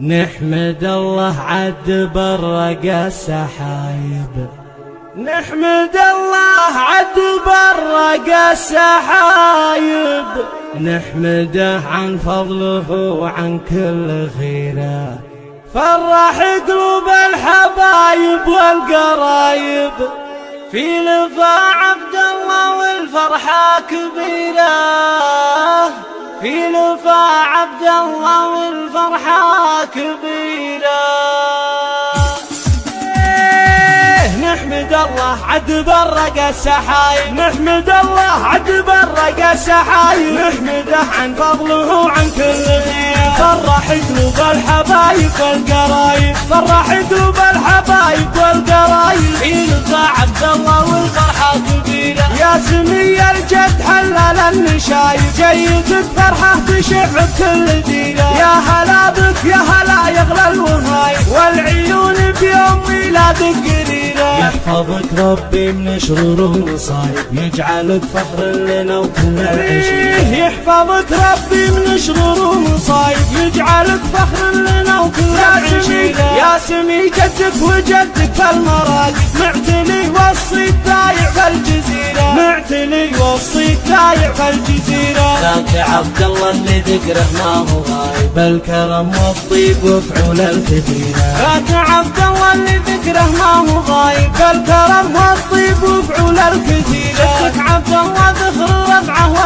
نحمد الله عد برق السحايب نحمد الله عد برق السحايب نحمده عن فضله وعن كل خيره فرح قلوب الحبايب والقرايب. في لفا عبد الله والفرحة كبيرة. في لفا عبد الله والفرحة كبيرة. إيه، نحمد الله عد برق السحايب. نحمد الله عد برق السحايب. نحمده عن فضله وعن كل خير. فرح قلوب الحبايب والقرايب. فرح قلوب الحبايب والقرايب. سمي الجد حلل النشايب جيدك فرحة تشع بكل ديرة يا هلا بك يا هلا يغلى الوهايب والعيون بيوم ميلادك قريرة يحفظك ربي من شرور ومصايب. يجعلك فخر لنا وكل العشير يحفظك ربي من شرور ومصايب. يجعلك فخر لنا العشير يا سمي جدك وجدك في المراقب معتلي وصي ضايع في الجزيرة معتلي وصي ضايع في الجزيرة ذاك عبد الله اللي ذكره ما هو غايب. بالكرم والطيب وفعول الكثيرة ذاك عبد الله اللي ذكره ما هو غايب. بالكرم والطيب وفعول الكثيرة شكك عبد الله ذخر رفعه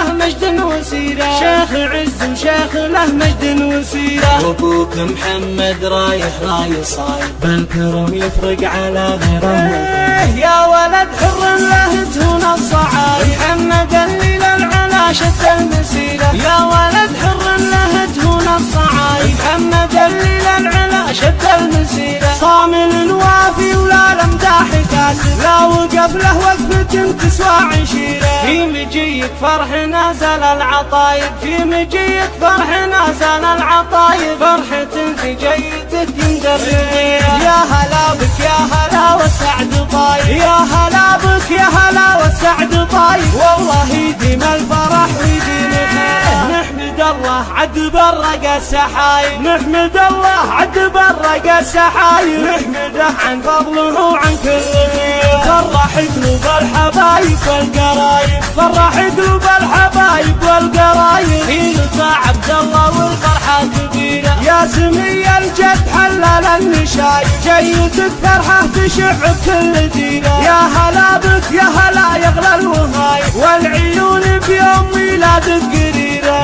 له مجد وسيرة. شيخ عز وشيخ له مجد وسيرة. وابوك محمد رايح راي صايب بالكرم يفرق على غيره. يا ولد حر له تهون الصعايب محمد لا وقف له وقفة تسوى عشيرة. في مجيك فرح نازل العطايب في مجيك فرح نازل العطايب. فرحة في جيتك يندر يا هلا بك يا هلا والسعد طايب. يا هلا بك يا هلا والسعد طايب. والله يديم الفرح الله عد برق السحايب. نحمد الله عد برق السحايب. نحمده عن فضله وعن كل خير فرح قلوب الحبايب والقرايب. فرح قلوب الحبايب والقرايب. لطفى عبد الله والفرحة كبيرة يا سمي الجد حلل النشايب جيتك فرحة تشع بكل ديرة يا هلا بك يا هلا يغلى الوهايب والعيون بيوم ميلادك قريرة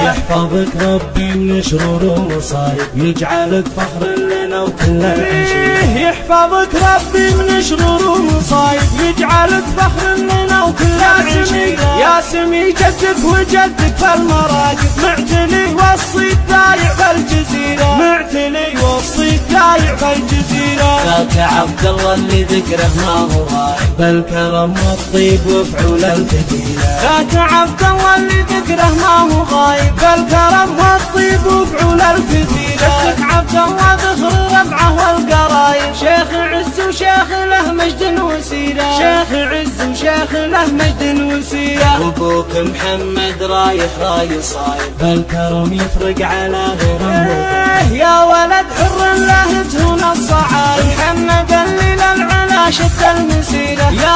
يحفظك ربي من شرور ومصايب يجعلك فخر لنا وكل العشير يحفظك ربي من شرور ومصايب. يجعلك فخر لنا وكل العشير يا سمي جدك وجدك في المراقب معتلي وصي ضايع في الجزيرة معتلي وصي ضايع في الجزيرة ذاك عبد الله اللي ذكره ما هو غايب. بالكرم والطيب وفعول الكثيرة ذاك عبد الله اللي ذكره ما هو غايب. بالكرم والطيب وفعول الكثيرة شكك عبد الله ذخر رفعه والقرايب شيخ عز وشيخ له مجد وسيرة. شيخ عز وشيخ له مجد وسيرة. وابوك محمد رايح راي صايب بالكرم يفرق على غيره يا ولد حر له تهون الصعايب محمد اللي للعلا شد المسيرة. يا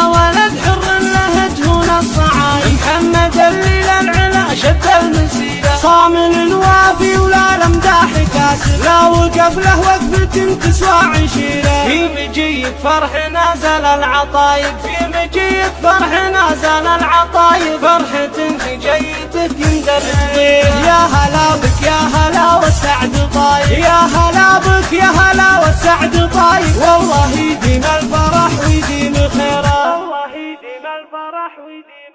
لا وقف له وقفة تسوى عشيرة. في مجيك فرح نازل العطايب في مجيك فرح نازل العطايب. فرحة في جيتك يندر يا هلا بك يا هلا والسعد طايب. يا هلا بك يا هلا والسعد طايب. والله يديم الفرح ويديم خيره. والله يديم الفرح ويديم